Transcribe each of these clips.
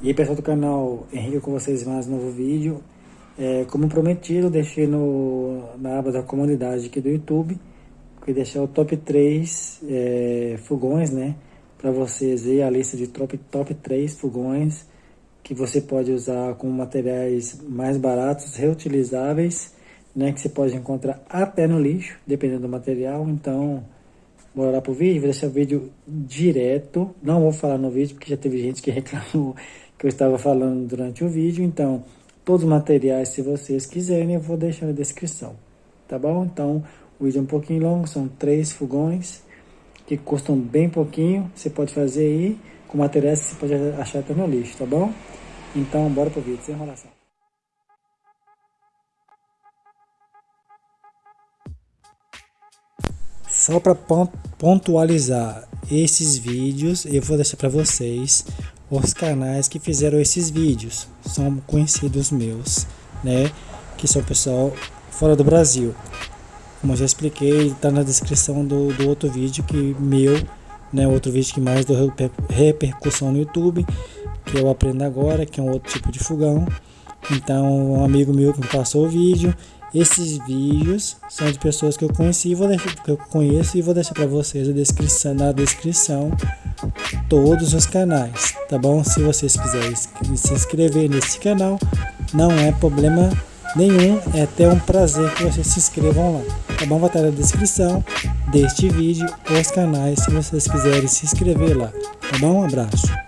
E aí pessoal do canal Henrique com vocês mais um novo vídeo. É, como prometido, deixei no, na aba da comunidade aqui do YouTube, que deixar o top 3 é, fogões, né? Para vocês ver a lista de top, top 3 fogões que você pode usar com materiais mais baratos, reutilizáveis, né? Que você pode encontrar até no lixo, dependendo do material. Então, bora lá pro vídeo, vou deixar o vídeo direto. Não vou falar no vídeo, porque já teve gente que reclamou que eu estava falando durante o vídeo. Então, todos os materiais, se vocês quiserem, eu vou deixar na descrição. Tá bom? Então, o vídeo é um pouquinho longo, são três fogões que custam bem pouquinho. Você pode fazer aí com materiais que você pode achar até no lixo, tá bom? Então, bora pro vídeo, sem enrolação. Só para pontualizar esses vídeos, eu vou deixar para vocês os canais que fizeram esses vídeos são conhecidos meus, né? Que são pessoal fora do Brasil. Como eu já expliquei, está na descrição do, do outro vídeo que meu, né? Outro vídeo que mais deu repercussão no YouTube, que eu aprendo agora, que é um outro tipo de fogão. Então, um amigo meu que me passou o vídeo esses vídeos são de pessoas que eu conheci, vou deixar, que eu conheço e vou deixar para vocês a descrição, na descrição todos os canais, tá bom? Se vocês quiserem se inscrever nesse canal, não é problema nenhum, é até um prazer que vocês se inscrevam lá, tá bom? Vai estar na descrição deste vídeo os canais se vocês quiserem se inscrever lá, tá bom? Um abraço.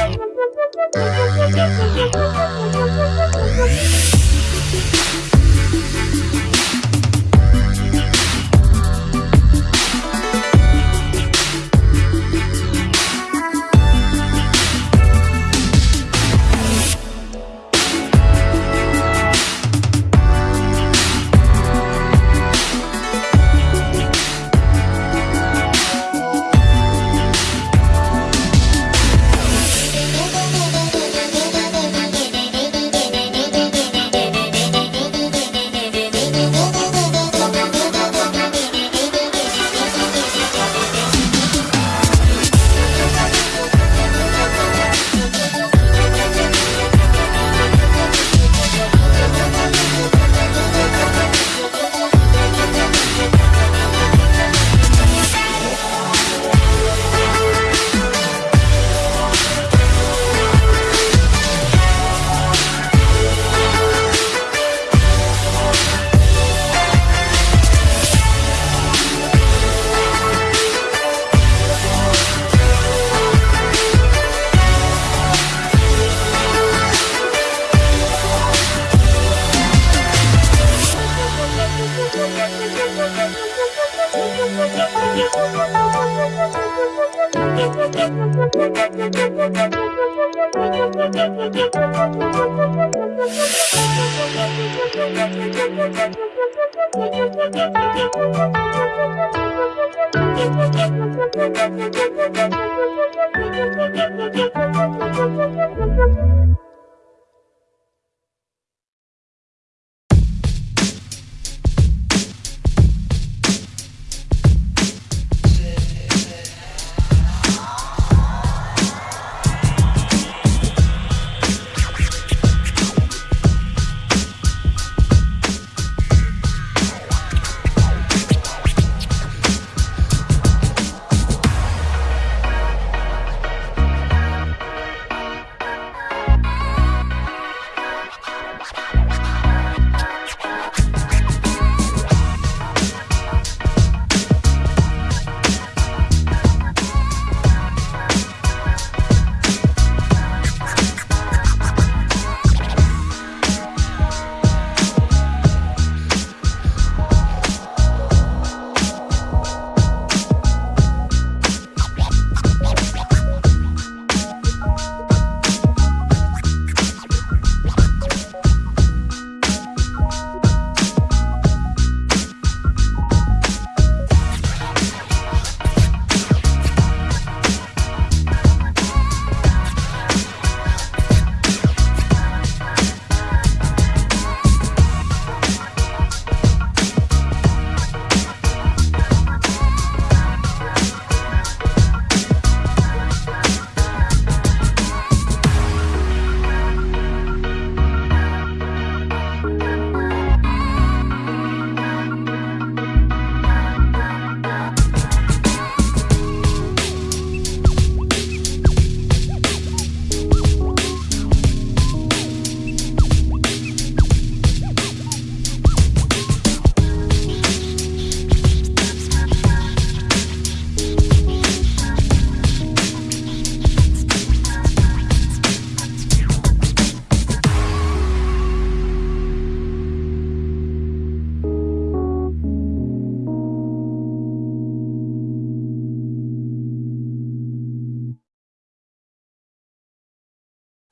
Thank you. Thank you.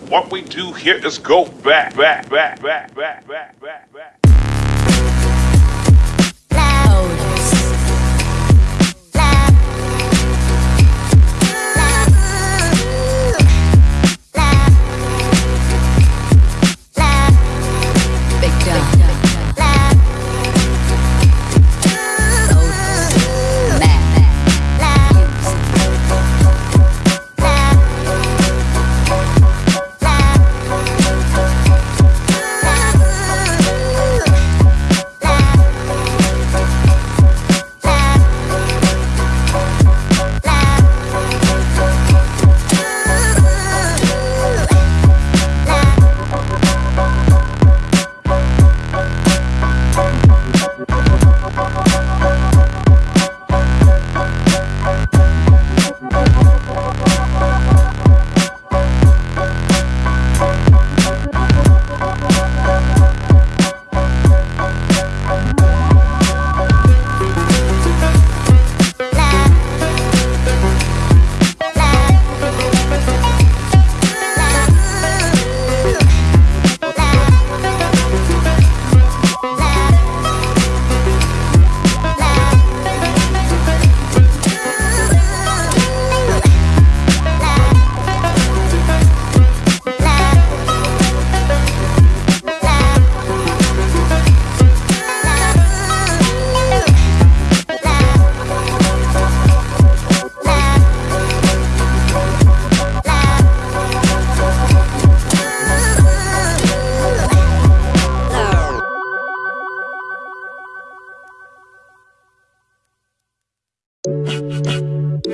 What we do here is go back, back, back, back, back, back, back, back.